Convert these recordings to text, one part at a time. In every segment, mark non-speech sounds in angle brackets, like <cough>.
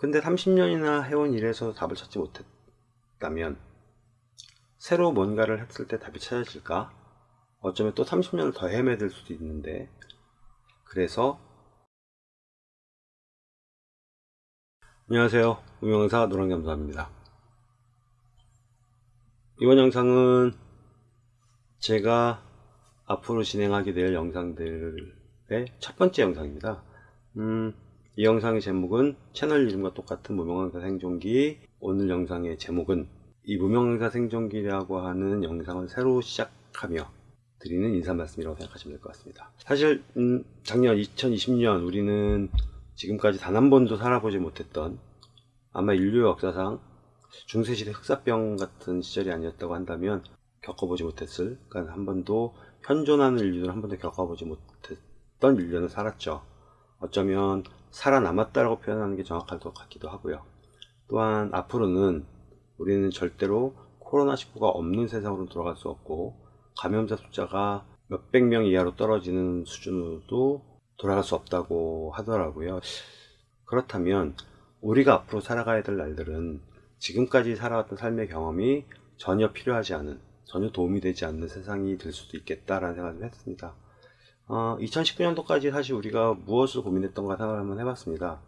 근데 30년이나 해온 일에서 답을 찾지 못했다면 새로 뭔가를 했을 때 답이 찾아질까? 어쩌면 또 30년을 더 헤매들 수도 있는데. 그래서 안녕하세요. 무명사 노랑겸사입니다. 이번 영상은 제가 앞으로 진행하게 될 영상들의 첫 번째 영상입니다. 음, 이 영상의 제목은 채널 이름과 똑같은 무명강사 생존기. 오늘 영상의 제목은 이 무명강사 생존기라고 하는 영상을 새로 시작하며 드리는 인사 말씀이라고 생각하시면 될 것 같습니다. 사실 음, 작년 2020년 우리는 지금까지 단 한 번도 살아보지 못했던 아마 인류 역사상 중세시대 흑사병 같은 시절이 아니었다고 한다면 겪어보지 못했을 그러니까 한 번도 현존하는 인류는 한 번도 겪어보지 못했던 인류는 살았죠. 어쩌면 살아남았다라고 표현하는 게 정확할 것 같기도 하고요. 또한 앞으로는 우리는 절대로 코로나19가 없는 세상으로 돌아갈 수 없고 감염자 숫자가 몇백 명 이하로 떨어지는 수준으로도 돌아갈 수 없다고 하더라고요. 그렇다면 우리가 앞으로 살아가야 될 날들은 지금까지 살아왔던 삶의 경험이 전혀 필요하지 않은 전혀 도움이 되지 않는 세상이 될 수도 있겠다라는 생각을 했습니다. 어, 2019년도까지 사실 우리가 무엇을 고민했던가 생각을 한번 해봤습니다.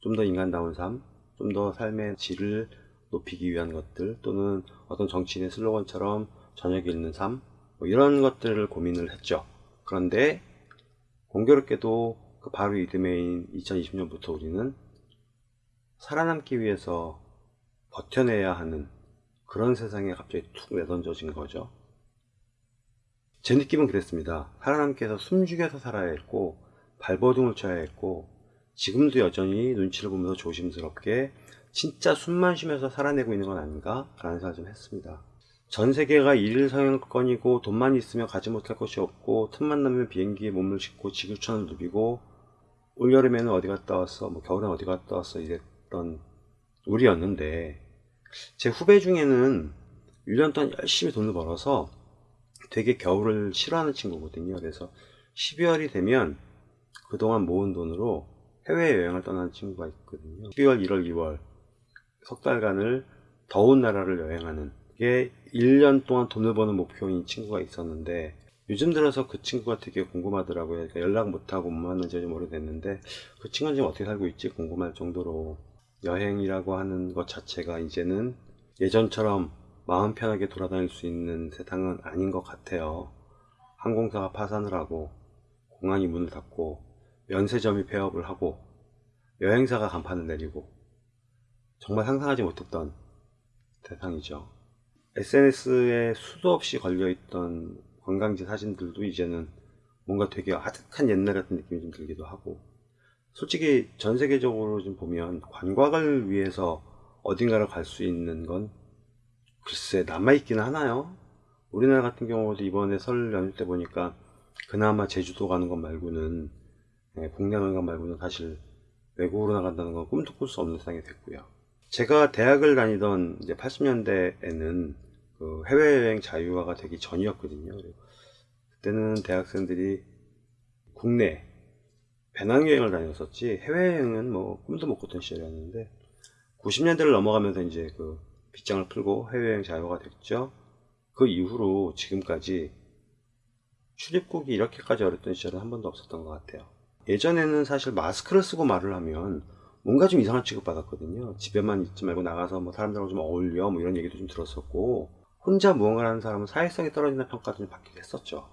좀 더 인간다운 삶, 좀 더 삶의 질을 높이기 위한 것들 또는 어떤 정치인의 슬로건처럼 저녁에 읽는 삶, 뭐 이런 것들을 고민을 했죠. 그런데 공교롭게도 그 바로 이듬해인 2020년부터 우리는 살아남기 위해서 버텨내야 하는 그런 세상에 갑자기 툭 내던져진 거죠. 제 느낌은 그랬습니다. 위해서 숨죽여서 살아야 했고 발버둥을 쳐야 했고 지금도 여전히 눈치를 보면서 조심스럽게 진짜 숨만 쉬면서 살아내고 있는 건 아닌가 라는 생각을 좀 했습니다. 전 세계가 일일 성형권이고 돈만 있으면 가지 못할 것이 없고 틈만 나면 비행기에 몸을 싣고 지구촌을 누비고 올여름에는 어디 갔다 왔어 뭐 겨울엔 어디 갔다 왔어 이랬던 우리였는데 제 후배 중에는 1년 동안 열심히 돈을 벌어서 되게 겨울을 싫어하는 친구거든요. 그래서 12월이 되면 그동안 모은 돈으로 해외여행을 떠나는 친구가 있거든요. 12월, 1월, 2월 석 달간을 더운 나라를 여행하는 게 1년 동안 돈을 버는 목표인 친구가 있었는데 요즘 들어서 그 친구가 되게 궁금하더라고요. 그러니까 연락 못하고 못 만난 지 좀 오래됐는데 그 친구는 지금 어떻게 살고 있지 궁금할 정도로 여행이라고 하는 것 자체가 이제는 예전처럼 마음 편하게 돌아다닐 수 있는 세상은 아닌 것 같아요. 항공사가 파산을 하고 공항이 문을 닫고 면세점이 폐업을 하고 여행사가 간판을 내리고 정말 상상하지 못했던 세상이죠. SNS에 수도 없이 걸려있던 관광지 사진들도 이제는 뭔가 되게 아득한 옛날 같은 느낌이 좀 들기도 하고 솔직히 전 세계적으로 좀 보면 관광을 위해서 어딘가를 갈 수 있는 건 글쎄 남아있기는 하나요? 우리나라 같은 경우도 이번에 설 연휴 때 보니까 그나마 제주도 가는 것 말고는 예, 국내 것 말고는 사실 외국으로 나간다는 건 꿈도 꿀 수 없는 세상이 됐고요. 제가 대학을 다니던 이제 80년대에는 그 해외여행 자유화가 되기 전이었거든요. 그때는 대학생들이 국내 배낭여행을 다녔었지 해외여행은 뭐 꿈도 못 꿨던 시절이었는데 90년대를 넘어가면서 이제 그 빗장을 풀고 해외여행 자유가 됐죠. 그 이후로 지금까지 출입국이 이렇게까지 어렵던 시절은 한 번도 없었던 것 같아요. 예전에는 사실 마스크를 쓰고 말을 하면 뭔가 좀 이상한 취급 받았거든요. 집에만 있지 말고 나가서 뭐 사람들하고 좀 어울려 뭐 이런 얘기도 좀 들었었고 혼자 무언가를 하는 사람은 사회성이 떨어진다는 평가도 좀 받기도 했었죠.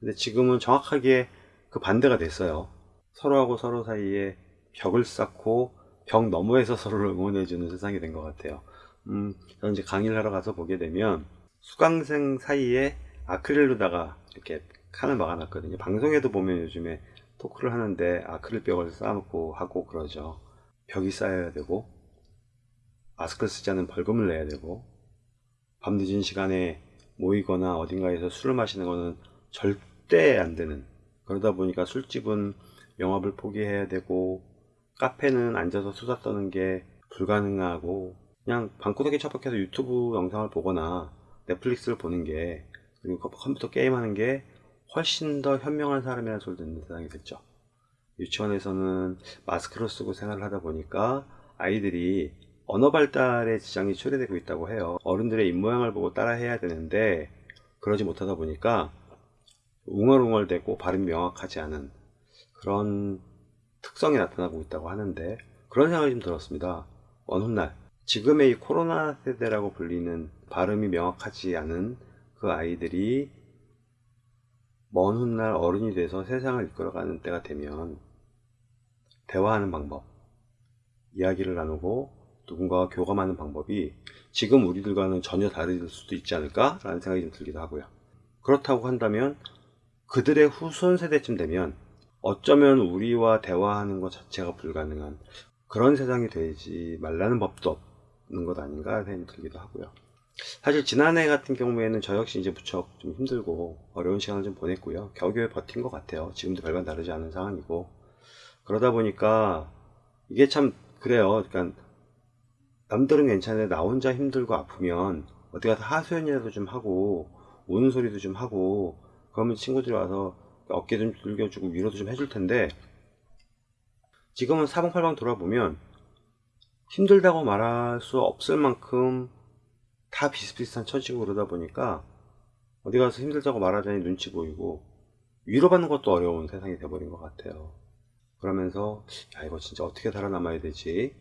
근데 지금은 정확하게 그 반대가 됐어요. 서로하고 서로 사이에 벽을 쌓고 벽 너머에서 <laughs> 서로를 응원해주는 세상이 된 것 같아요. 음, 저는 이제 강의를 하러 가서 보게 되면 수강생 사이에 아크릴로다가 이렇게 칸을 막아놨거든요. 방송에도 보면 요즘에 토크를 하는데 아크릴 벽을 쌓아놓고 하고 그러죠. 벽이 쌓여야 되고 마스크 쓰지 않은 벌금을 내야 되고 밤 늦은 시간에 모이거나 어딘가에서 술을 마시는 것은 절대 안 되는 그러다 보니까 술집은 영업을 포기해야 되고 카페는 앉아서 수다 떠는 게 불가능하고 그냥 방구석에 처박혀서 유튜브 영상을 보거나 넷플릭스를 보는 게 그리고 컴퓨터 게임하는 게 훨씬 더 현명한 사람이라는 소리 듣는 세상이 됐죠. 유치원에서는 마스크를 쓰고 생활을 하다 보니까 아이들이 언어 발달에 지장이 초래되고 있다고 해요. 어른들의 입모양을 보고 따라 해야 되는데 그러지 못하다 보니까 웅얼웅얼대고 발음이 명확하지 않은 그런 특성이 나타나고 있다고 하는데 그런 생각이 좀 들었습니다. 어느 날 지금의 이 코로나 세대라고 불리는 발음이 명확하지 않은 그 아이들이 먼 훗날 어른이 돼서 세상을 이끌어가는 때가 되면 대화하는 방법, 이야기를 나누고 누군가와 교감하는 방법이 지금 우리들과는 전혀 다를 수도 있지 않을까 라는 생각이 좀 들기도 하고요. 그렇다고 한다면 그들의 후손 세대쯤 되면 어쩌면 우리와 대화하는 것 자체가 불가능한 그런 세상이 되지 말라는 법도 없 는 것 아닌가 생각이 들기도 하고요. 사실 지난해 같은 경우에는 저 역시 이제 무척 좀 힘들고 어려운 시간을 좀 보냈고요. 겨우겨우 버틴 것 같아요. 지금도 별반 다르지 않은 상황이고 그러다 보니까 이게 참 그래요. 그러니까 남들은 괜찮은데 나 혼자 힘들고 아프면 어디 가서 하소연이라도 좀 하고 우는 소리도 좀 하고 그러면 친구들이 와서 어깨 좀 들겨주고 위로도 좀 해줄 텐데 지금은 사방팔방 돌아보면 힘들다고 말할 수 없을 만큼 다 비슷비슷한 처지고 그러다 보니까 어디 가서 힘들다고 말하자니 눈치 보이고 위로받는 것도 어려운 세상이 돼버린 것 같아요. 그러면서 야 이거 진짜 어떻게 살아남아야 되지?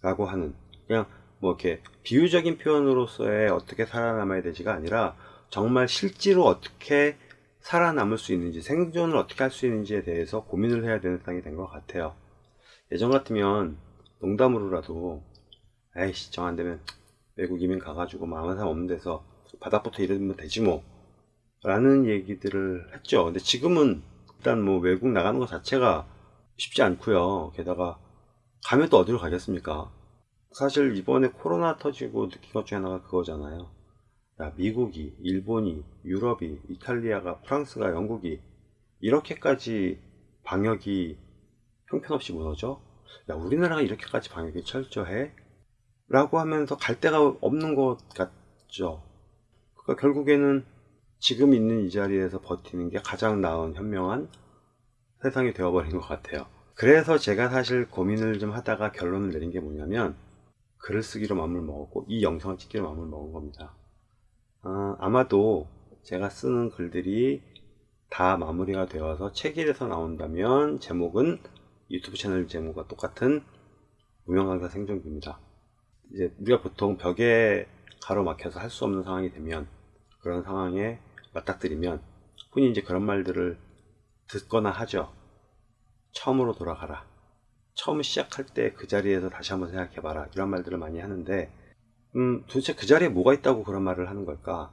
라고 하는 그냥 뭐 이렇게 비유적인 표현으로서의 어떻게 살아남아야 되지가 아니라 정말 실제로 어떻게 살아남을 수 있는지 생존을 어떻게 할 수 있는지에 대해서 고민을 해야 되는 상황이 된 것 같아요. 예전 같으면 농담으로라도 에이씨 정 안되면 외국 이민 가가지고 뭐 아무 사람 없는 데서 바닥부터 이러면 되지 뭐 라는 얘기들을 했죠. 근데 지금은 일단 뭐 외국 나가는 것 자체가 쉽지 않고요. 게다가 가면 또 어디로 가겠습니까? 사실 이번에 코로나 터지고 느낀 것 중에 하나가 그거잖아요. 야, 미국이, 일본이, 유럽이, 이탈리아가, 프랑스가, 영국이 이렇게까지 방역이 형편없이 무너져? 야, 우리나라가 이렇게까지 방역이 철저해? 라고 하면서 갈 데가 없는 것 같죠. 그러니까 결국에는 지금 있는 이 자리에서 버티는 게 가장 나은 현명한 세상이 되어버린 것 같아요. 그래서 제가 사실 고민을 좀 하다가 결론을 내린 게 뭐냐면 글을 쓰기로 마음을 먹었고 이 영상을 찍기로 마음을 먹은 겁니다. 아, 아마도 제가 쓰는 글들이 다 마무리가 되어서 책일에서 나온다면 제목은 유튜브 채널 제목과 똑같은 무명 강사 생존기입니다. 이제 우리가 보통 벽에 가로막혀서 할 수 없는 상황이 되면 그런 상황에 맞닥뜨리면 흔히 이제 그런 말들을 듣거나 하죠. 처음으로 돌아가라. 처음 시작할 때 그 자리에서 다시 한번 생각해봐라. 이런 말들을 많이 하는데, 음, 도대체 그 자리에 뭐가 있다고 그런 말을 하는 걸까?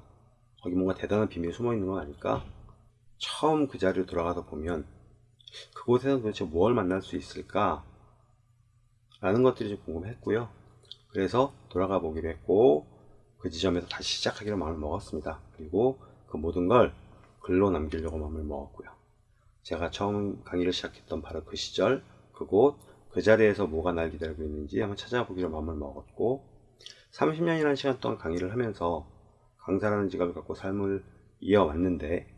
거기 뭔가 대단한 비밀이 숨어 있는 건 아닐까? 처음 그 자리로 돌아가서 보면, 그곳에서 도대체 뭘 만날 수 있을까? 라는 것들이 좀 궁금했고요. 그래서 돌아가 보기로 했고, 그 지점에서 다시 시작하기로 마음을 먹었습니다. 그리고 그 모든 걸 글로 남기려고 마음을 먹었고요. 제가 처음 강의를 시작했던 바로 그 시절, 그곳, 그 자리에서 뭐가 날 기다리고 있는지 한번 찾아보기로 마음을 먹었고, 30년이라는 시간 동안 강의를 하면서 강사라는 직업을 갖고 삶을 이어왔는데,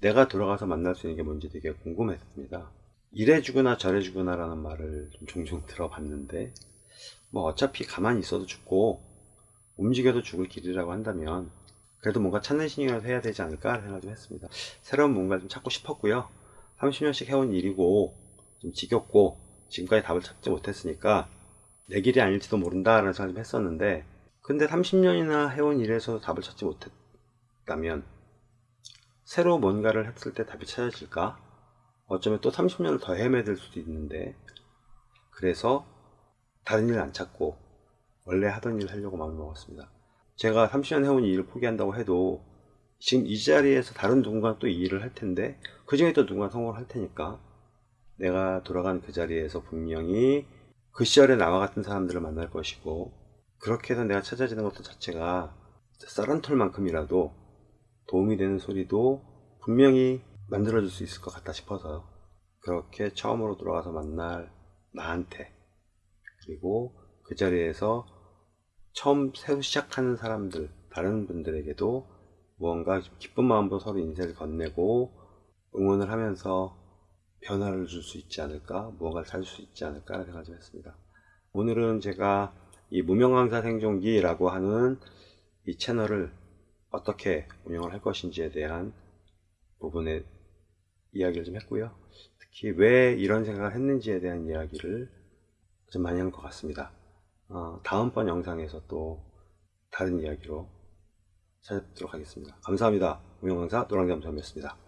내가 돌아가서 만날 수 있는 게 뭔지 되게 궁금했습니다. 이래주거나 저래주거나 라는 말을 좀 종종 들어봤는데, 뭐 어차피 가만히 있어도 죽고, 움직여도 죽을 길이라고 한다면, 그래도 뭔가 찾는 신용이라도 해야 되지 않을까 생각 좀 했습니다. 새로운 뭔가를 좀 찾고 싶었고요. 30년씩 해온 일이고 좀 지겹고 지금까지 답을 찾지 못했으니까 내 길이 아닐지도 모른다라는 생각을 좀 했었는데 근데 30년이나 해온 일에서 답을 찾지 못했다면 새로 뭔가를 했을 때 답이 찾아질까? 어쩌면 또 30년을 더 헤매들 수도 있는데 그래서 다른 일을 안 찾고 원래 하던 일을 하려고 마음을 먹었습니다. 제가 30년 해온 이 일을 포기한다고 해도 지금 이 자리에서 다른 누군가 또 이 일을 할 텐데 그 중에 또 누군가 성공을 할 테니까 내가 돌아간 그 자리에서 분명히 그 시절에 나와 같은 사람들을 만날 것이고 그렇게 해서 내가 찾아지는 것도 자체가 쌀한 톨만큼이라도 도움이 되는 소리도 분명히 만들어줄 수 있을 것 같다 싶어서 그렇게 처음으로 돌아가서 만날 나한테 그리고 그 자리에서 처음 새로 시작하는 사람들 다른 분들에게도 무언가 기쁜 마음으로 서로 인생을 건네고 응원을 하면서 변화를 줄 수 있지 않을까 무언가를 살 수 있지 않을까 생각을 좀 했습니다. 오늘은 제가 이 무명강사 생존기라고 하는 이 채널을 어떻게 운영을 할 것인지에 대한 부분에 이야기를 좀 했고요. 특히 왜 이런 생각을 했는지에 대한 이야기를 좀 많이 한 것 같습니다. 어, 다음번 영상에서 또 다른 이야기로 찾아뵙도록 하겠습니다. 감사합니다. 무명강사 노랑잠수함이었습니다.